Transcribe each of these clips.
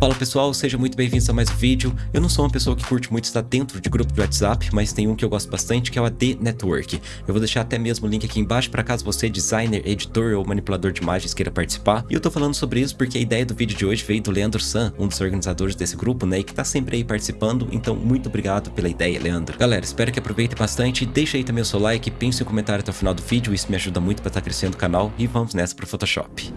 Fala pessoal, sejam muito bem-vindos a mais um vídeo. Eu não sou uma pessoa que curte muito estar dentro de grupo de WhatsApp, mas tem um que eu gosto bastante que é o AD Network. Eu vou deixar até mesmo o link aqui embaixo para caso você, designer, editor ou manipulador de imagens, queira participar. E eu tô falando sobre isso porque a ideia do vídeo de hoje veio do Leandro San, um dos organizadores desse grupo, né, e que tá sempre aí participando, então muito obrigado pela ideia, Leandro. Galera, espero que aproveitem bastante, deixa aí também o seu like, pense em comentário até o final do vídeo, isso me ajuda muito para estar tá crescendo o canal e vamos nessa pro Photoshop.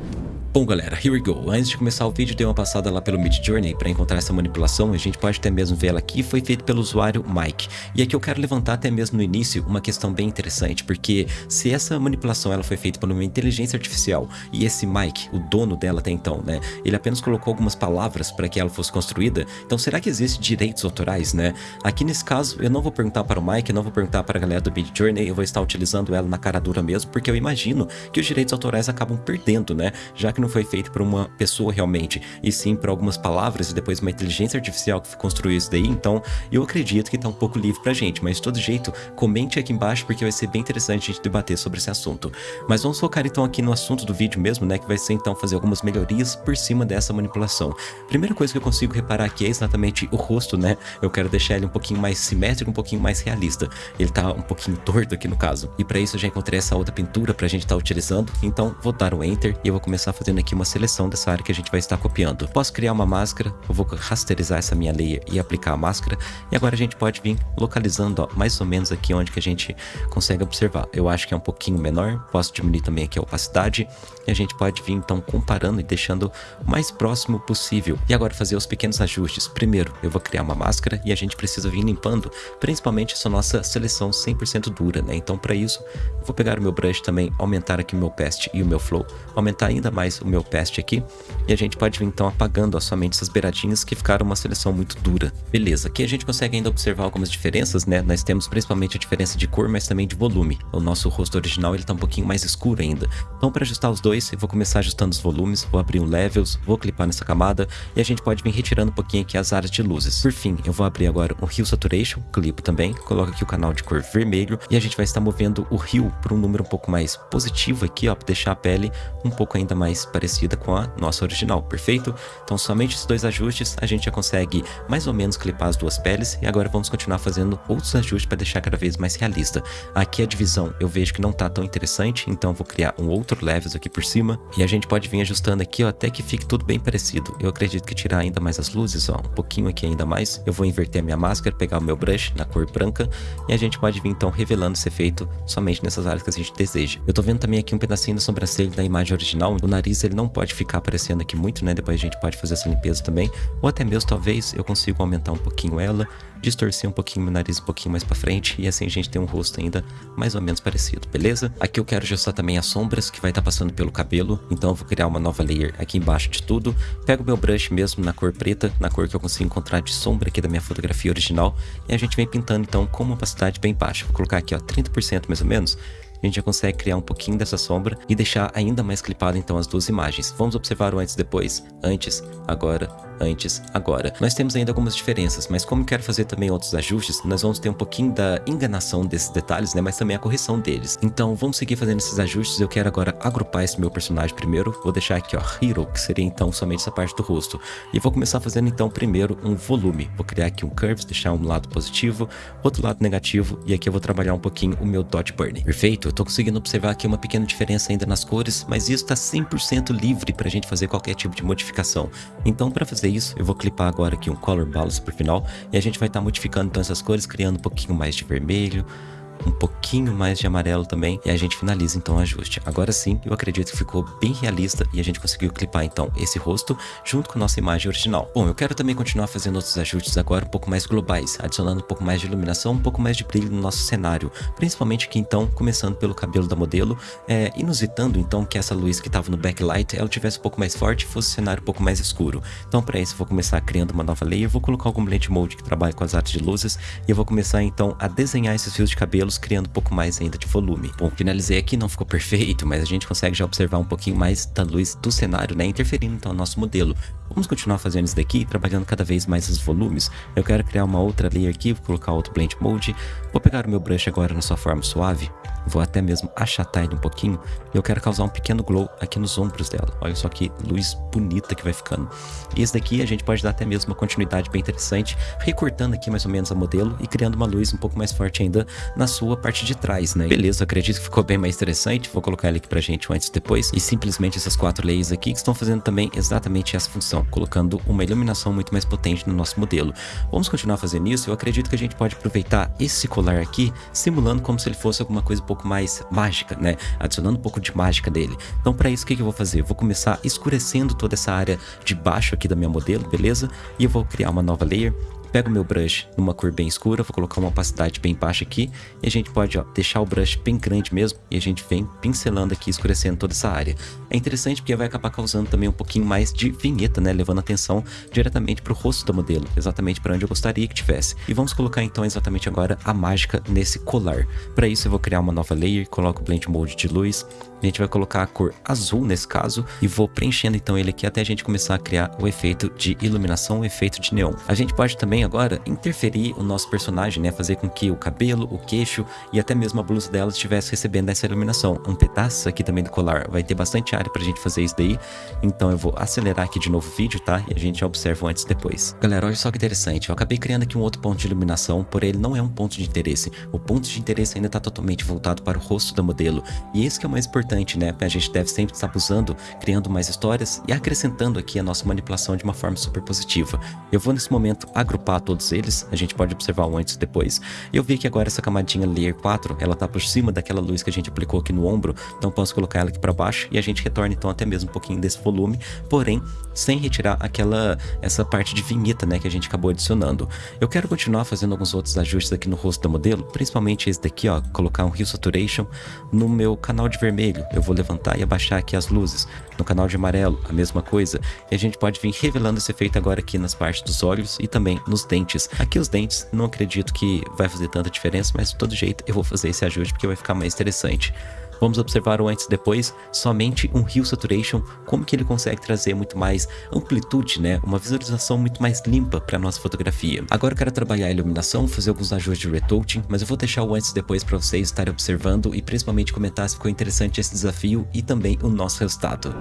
Bom galera, here we go. Antes de começar o vídeo, dei uma passada lá pelo Mid Journey para encontrar essa manipulação, a gente pode até mesmo ver ela aqui, foi feito pelo usuário Mike. E aqui eu quero levantar até mesmo no início uma questão bem interessante, porque se essa manipulação ela foi feita por uma inteligência artificial e esse Mike, o dono dela até então, né, ele apenas colocou algumas palavras para que ela fosse construída, então será que existe direitos autorais, né? Aqui nesse caso, eu não vou perguntar para o Mike, eu não vou perguntar para a galera do Mid Journey, eu vou estar utilizando ela na cara dura mesmo, porque eu imagino que os direitos autorais acabam perdendo, né, já que não foi feito por uma pessoa realmente, e sim por algumas palavras e depois uma inteligência artificial que construiu isso daí, então eu acredito que tá um pouco livre pra gente, mas de todo jeito, comente aqui embaixo porque vai ser bem interessante a gente debater sobre esse assunto. Mas vamos focar então aqui no assunto do vídeo mesmo, né, que vai ser então fazer algumas melhorias por cima dessa manipulação. Primeira coisa que eu consigo reparar aqui é exatamente o rosto, né, eu quero deixar ele um pouquinho mais simétrico, um pouquinho mais realista. Ele tá um pouquinho torto aqui no caso. E para isso eu já encontrei essa outra pintura pra gente estar tá utilizando, então vou dar o Enter e eu vou começar aqui uma seleção dessa área que a gente vai estar copiando. Posso criar uma máscara, eu vou rasterizar essa minha layer e aplicar a máscara, e agora a gente pode vir localizando ó, mais ou menos aqui onde que a gente consegue observar. Eu acho que é um pouquinho menor, posso diminuir também aqui a opacidade, e a gente pode vir então comparando e deixando o mais próximo possível. E agora fazer os pequenos ajustes. Primeiro, eu vou criar uma máscara e a gente precisa vir limpando, principalmente essa nossa seleção 100% dura, né? Então para isso, eu vou pegar o meu brush também, aumentar aqui o meu past e o meu flow, aumentar ainda mais o meu past aqui, e a gente pode vir então apagando ó, somente essas beiradinhas que ficaram uma seleção muito dura. Beleza, aqui a gente consegue ainda observar algumas diferenças, né? Nós temos principalmente a diferença de cor, mas também de volume. O nosso rosto original ele tá um pouquinho mais escuro ainda. Então para ajustar os dois, eu vou começar ajustando os volumes, vou abrir um levels, vou clipar nessa camada e a gente pode vir retirando um pouquinho aqui as áreas de luzes. Por fim, eu vou abrir agora o Hue Saturation, clipo também, coloco aqui o canal de cor vermelho e a gente vai estar movendo o Hue para um número um pouco mais positivo aqui, ó, para deixar a pele um pouco ainda mais parecida com a nossa original, perfeito? Então somente esses dois ajustes a gente já consegue mais ou menos clipar as duas peles e agora vamos continuar fazendo outros ajustes para deixar cada vez mais realista. Aqui a divisão eu vejo que não tá tão interessante, então vou criar um outro levels aqui por cima e a gente pode vir ajustando aqui ó, até que fique tudo bem parecido. Eu acredito que tirar ainda mais as luzes, ó, um pouquinho aqui ainda mais. Eu vou inverter a minha máscara, pegar o meu brush na cor branca e a gente pode vir então revelando esse efeito somente nessas áreas que a gente deseja. Eu tô vendo também aqui um pedacinho da sobrancelha da imagem original, o nariz ele não pode ficar aparecendo aqui muito, né? Depois a gente pode fazer essa limpeza também. Ou até mesmo, talvez, eu consiga aumentar um pouquinho ela, distorcer um pouquinho meu nariz um pouquinho mais pra frente. E assim a gente tem um rosto ainda mais ou menos parecido, beleza? Aqui eu quero ajustar também as sombras que vai estar tá passando pelo cabelo. Então eu vou criar uma nova layer aqui embaixo de tudo. Pego meu brush mesmo na cor preta, na cor que eu consigo encontrar de sombra aqui da minha fotografia original. E a gente vem pintando então com uma opacidade bem baixa. Vou colocar aqui ó, 30% mais ou menos a gente já consegue criar um pouquinho dessa sombra e deixar ainda mais clipado então as duas imagens. Vamos observar o antes e depois, antes, agora, antes, agora. Nós temos ainda algumas diferenças, mas como quero fazer também outros ajustes, nós vamos ter um pouquinho da enganação desses detalhes, né, mas também a correção deles. Então vamos seguir fazendo esses ajustes, eu quero agora agrupar esse meu personagem primeiro, vou deixar aqui ó, Hero, que seria então somente essa parte do rosto, e vou começar fazendo então primeiro um volume, vou criar aqui um Curves, deixar um lado positivo, outro lado negativo, e aqui eu vou trabalhar um pouquinho o meu Dot Burning. Perfeito? Eu tô conseguindo observar aqui uma pequena diferença ainda nas cores, mas isso está 100% livre para a gente fazer qualquer tipo de modificação. Então para fazer isso, eu vou clipar agora aqui um Color Balance por final, e a gente vai estar tá modificando então essas cores, criando um pouquinho mais de vermelho, um pouquinho mais de amarelo também e a gente finaliza então o ajuste. Agora sim, eu acredito que ficou bem realista e a gente conseguiu clipar então esse rosto junto com a nossa imagem original. Bom, eu quero também continuar fazendo outros ajustes agora um pouco mais globais, adicionando um pouco mais de iluminação, um pouco mais de brilho no nosso cenário, principalmente aqui então, começando pelo cabelo da modelo, é, inusitando então que essa luz que estava no backlight, ela tivesse um pouco mais forte e fosse o cenário um pouco mais escuro. Então para isso eu vou começar criando uma nova layer, vou colocar algum blend mode que trabalhe com as artes de luzes e eu vou começar então a desenhar esses fios de cabelo criando um pouco mais ainda de volume. Bom, finalizei aqui, não ficou perfeito, mas a gente consegue já observar um pouquinho mais da luz do cenário, né, interferindo então no nosso modelo. Vamos continuar fazendo isso daqui, trabalhando cada vez mais os volumes. Eu quero criar uma outra layer aqui, vou colocar outro Blend Mode. Vou pegar o meu brush agora na sua forma suave. Vou até mesmo achatar ele um pouquinho. E eu quero causar um pequeno glow aqui nos ombros dela. Olha só que luz bonita que vai ficando. E esse daqui a gente pode dar até mesmo uma continuidade bem interessante, recortando aqui mais ou menos a modelo e criando uma luz um pouco mais forte ainda na sua parte de trás, né? Beleza, acredito que ficou bem mais interessante. Vou colocar ele aqui pra gente antes e depois. E simplesmente essas quatro layers aqui que estão fazendo também exatamente essa função, colocando uma iluminação muito mais potente no nosso modelo. Vamos continuar fazendo isso. Eu acredito que a gente pode aproveitar esse colar aqui, simulando como se ele fosse alguma coisa um pouco mais mágica, né? Adicionando um pouco de mágica dele. Então, para isso, o que, que eu vou fazer? Eu vou começar escurecendo toda essa área de baixo aqui da minha modelo, beleza? E eu vou criar uma nova layer Pego meu brush numa cor bem escura, vou colocar uma opacidade bem baixa aqui e a gente pode ó, deixar o brush bem grande mesmo e a gente vem pincelando aqui, escurecendo toda essa área. É interessante porque vai acabar causando também um pouquinho mais de vinheta, né, levando atenção diretamente para o rosto do modelo, exatamente para onde eu gostaria que tivesse. E vamos colocar então exatamente agora a mágica nesse colar. Para isso eu vou criar uma nova layer, coloco o Blend Mode de luz, a gente vai colocar a cor azul nesse caso e vou preenchendo então ele aqui até a gente começar a criar o efeito de iluminação, o efeito de neon. A gente pode também agora interferir o nosso personagem, né, fazer com que o cabelo, o queixo e até mesmo a blusa dela estivesse recebendo essa iluminação. Um pedaço aqui também do colar, vai ter bastante área pra gente fazer isso daí, então eu vou acelerar aqui de novo o vídeo, tá? E a gente observa antes e depois. Galera, olha só que interessante, eu acabei criando aqui um outro ponto de iluminação, porém ele não é um ponto de interesse. O ponto de interesse ainda está totalmente voltado para o rosto da modelo, e esse que é o mais importante importante, né? A gente deve sempre estar usando, criando mais histórias e acrescentando aqui a nossa manipulação de uma forma super positiva. Eu vou nesse momento agrupar todos eles, a gente pode observar antes e depois. Eu vi que agora essa camadinha Layer 4, ela tá por cima daquela luz que a gente aplicou aqui no ombro, então posso colocar ela aqui para baixo e a gente retorna então até mesmo um pouquinho desse volume, porém sem retirar aquela essa parte de vinheta, né, que a gente acabou adicionando. Eu quero continuar fazendo alguns outros ajustes aqui no rosto da modelo, principalmente esse daqui, ó, colocar um Hue Saturation no meu canal de vermelho, vermelho, eu vou levantar e abaixar aqui as luzes. No canal de amarelo, a mesma coisa. E a gente pode vir revelando esse efeito agora aqui nas partes dos olhos e também nos dentes. Aqui os dentes, não acredito que vai fazer tanta diferença, mas de todo jeito eu vou fazer esse ajuste porque vai ficar mais interessante. Vamos observar o antes e depois, somente um Hue Saturation, como que ele consegue trazer muito mais amplitude, né? Uma visualização muito mais limpa para nossa fotografia. Agora eu quero trabalhar a iluminação, fazer alguns ajustes de retouching, mas eu vou deixar o antes e depois para vocês estarem observando e principalmente comentar se ficou interessante esse desafio e também o nosso resultado.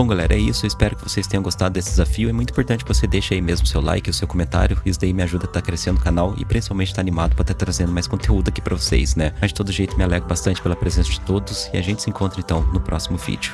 Bom, galera, é isso. Eu espero que vocês tenham gostado desse desafio. É muito importante que você deixe aí mesmo seu like, o seu comentário. Isso daí me ajuda a estar tá crescendo o canal e principalmente estar tá animado para estar tá trazendo mais conteúdo aqui para vocês, né? Mas de todo jeito me alegro bastante pela presença de todos e a gente se encontra então no próximo vídeo.